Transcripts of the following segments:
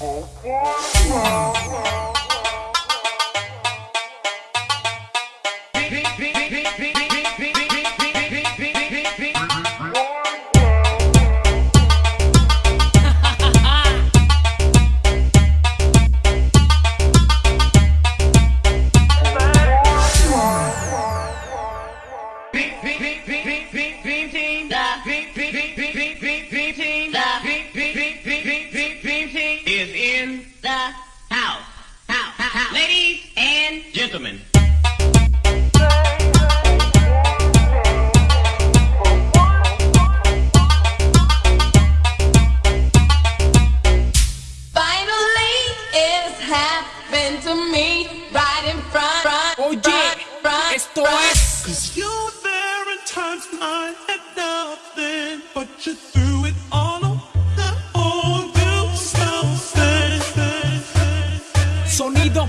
is gentlemen. Finally, it's happened to me right in front, front, oh, Oye, front, front, esto front. es Cause you were there in times when I had nothing, but you threw it all on the whole you something. sonido,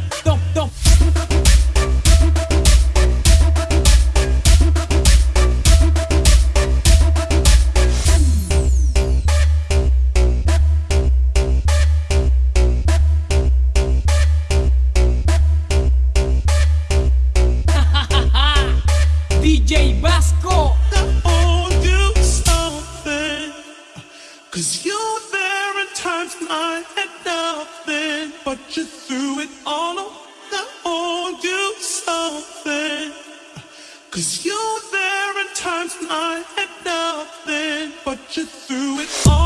times I had nothing, but you threw it all on I owe you something. Cause you were there in times I had nothing, but you threw it all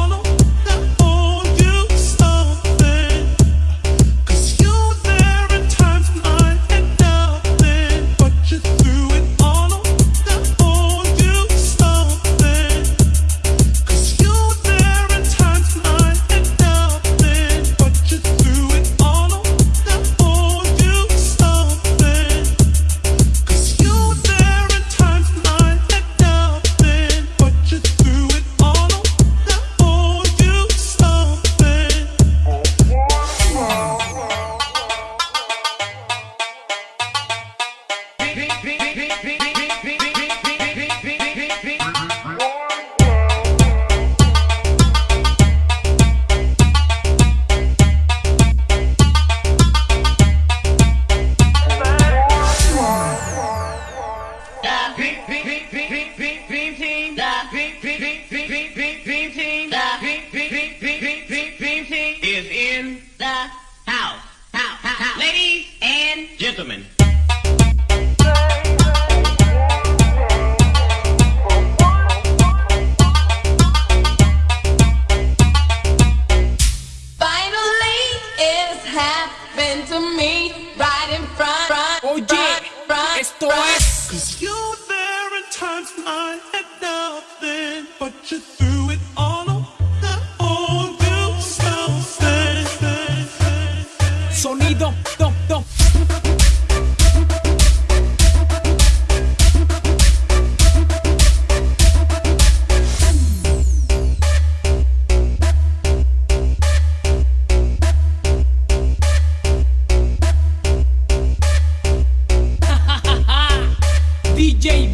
in the house. House. House. Ladies and gentlemen. Finally, it's happened to me right in front, front, Oye, front, front, esto front. es Cause you were there in times when I sonido, dom, dom. DJ